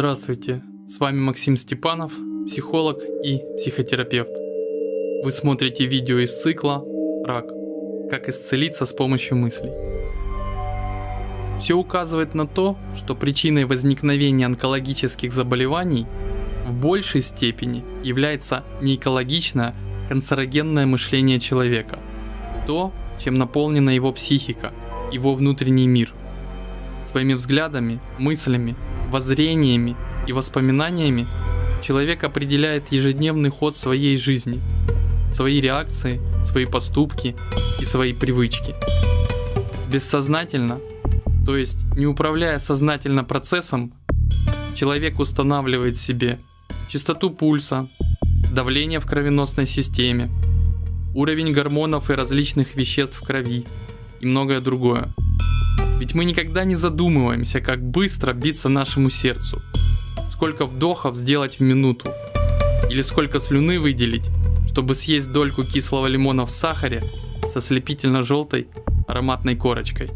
Здравствуйте, с вами Максим Степанов, психолог и психотерапевт. Вы смотрите видео из цикла «Рак. Как исцелиться с помощью мыслей». Все указывает на то, что причиной возникновения онкологических заболеваний в большей степени является неэкологичное канцерогенное мышление человека, то, чем наполнена его психика, его внутренний мир. Своими взглядами, мыслями, воззрениями и воспоминаниями человек определяет ежедневный ход своей жизни, свои реакции, свои поступки и свои привычки. Бессознательно, то есть не управляя сознательно процессом, человек устанавливает себе частоту пульса, давление в кровеносной системе, уровень гормонов и различных веществ в крови и многое другое. Ведь мы никогда не задумываемся, как быстро биться нашему сердцу, сколько вдохов сделать в минуту, или сколько слюны выделить, чтобы съесть дольку кислого лимона в сахаре со слепительно-желтой ароматной корочкой.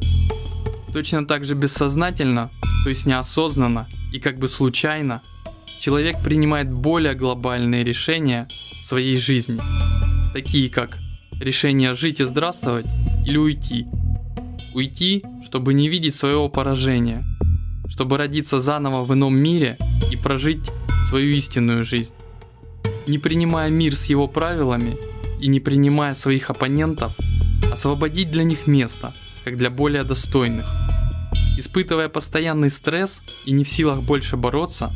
Точно так же бессознательно, то есть неосознанно и как бы случайно, человек принимает более глобальные решения в своей жизни, такие как решение жить и здравствовать или уйти – Уйти, чтобы не видеть своего поражения, чтобы родиться заново в ином мире и прожить свою истинную жизнь. Не принимая мир с его правилами и не принимая своих оппонентов, освободить для них место, как для более достойных. Испытывая постоянный стресс и не в силах больше бороться,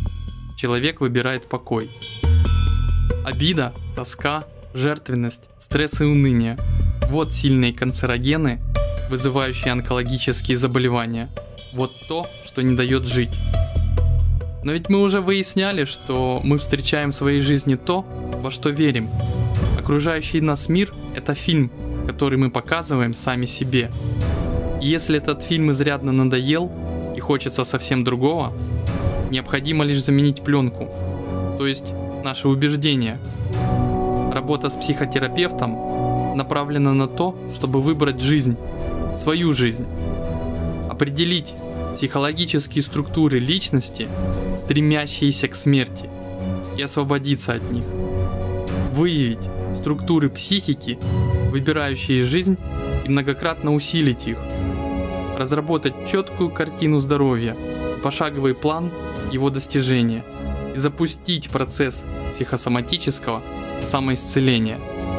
человек выбирает покой. Обида, тоска, жертвенность, стресс и уныние – вот сильные канцерогены, вызывающие онкологические заболевания. Вот то, что не дает жить. Но ведь мы уже выясняли, что мы встречаем в своей жизни то, во что верим. Окружающий нас мир – это фильм, который мы показываем сами себе. И если этот фильм изрядно надоел и хочется совсем другого, необходимо лишь заменить пленку, то есть наши убеждения. Работа с психотерапевтом направлена на то, чтобы выбрать жизнь, свою жизнь. Определить психологические структуры личности, стремящиеся к смерти, и освободиться от них. Выявить структуры психики, выбирающие жизнь, и многократно усилить их. Разработать четкую картину здоровья, пошаговый план его достижения и запустить процесс психосоматического самоисцеления –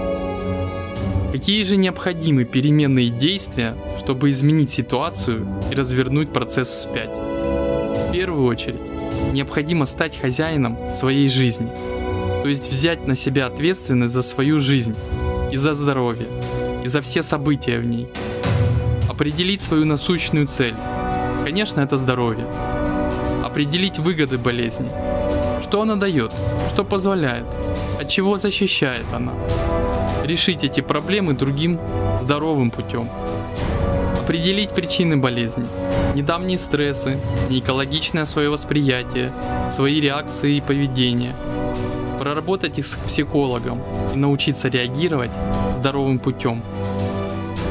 Какие же необходимы переменные действия, чтобы изменить ситуацию и развернуть процесс вспять? В первую очередь, необходимо стать хозяином своей жизни, то есть взять на себя ответственность за свою жизнь и за здоровье, и за все события в ней. Определить свою насущную цель. Конечно, это здоровье. Определить выгоды болезни. Что она дает, что позволяет, от чего защищает она решить эти проблемы другим здоровым путем. Определить причины болезни, недавние стрессы, неэкологичное свое восприятие, свои реакции и поведение. Проработать их с психологом и научиться реагировать здоровым путем.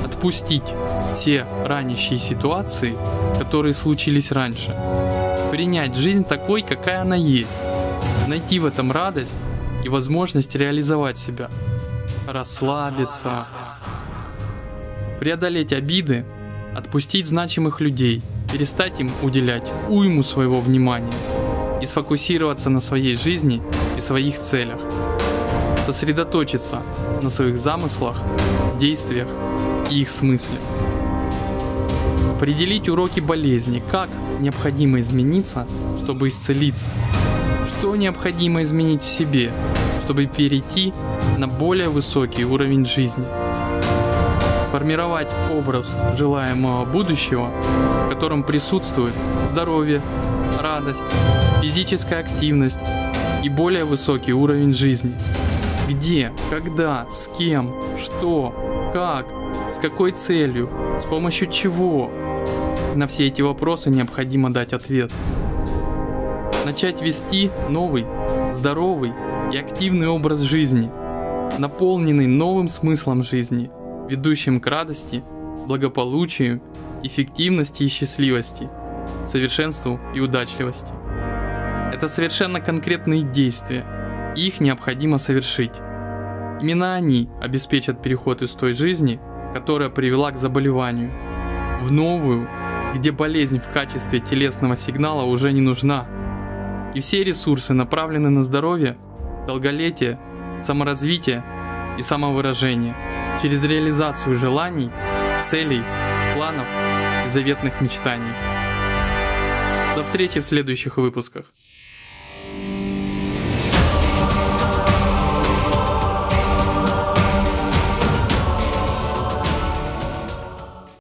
Отпустить все ранящие ситуации, которые случились раньше. Принять жизнь такой, какая она есть. Найти в этом радость и возможность реализовать себя расслабиться, преодолеть обиды, отпустить значимых людей, перестать им уделять уйму своего внимания и сфокусироваться на своей жизни и своих целях, сосредоточиться на своих замыслах, действиях и их смысле. Определить уроки болезни, как необходимо измениться, чтобы исцелиться, что необходимо изменить в себе, чтобы перейти на более высокий уровень жизни. Сформировать образ желаемого будущего, в котором присутствует здоровье, радость, физическая активность и более высокий уровень жизни. Где, когда, с кем, что, как, с какой целью, с помощью чего. На все эти вопросы необходимо дать ответ. Начать вести новый, здоровый и активный образ жизни – наполненный новым смыслом жизни, ведущим к радости, благополучию, эффективности и счастливости, совершенству и удачливости. Это совершенно конкретные действия, и их необходимо совершить. Именно они обеспечат переход из той жизни, которая привела к заболеванию, в новую, где болезнь в качестве телесного сигнала уже не нужна. И все ресурсы направлены на здоровье, долголетие, саморазвитие и самовыражение через реализацию желаний, целей, планов и заветных мечтаний. До встречи в следующих выпусках.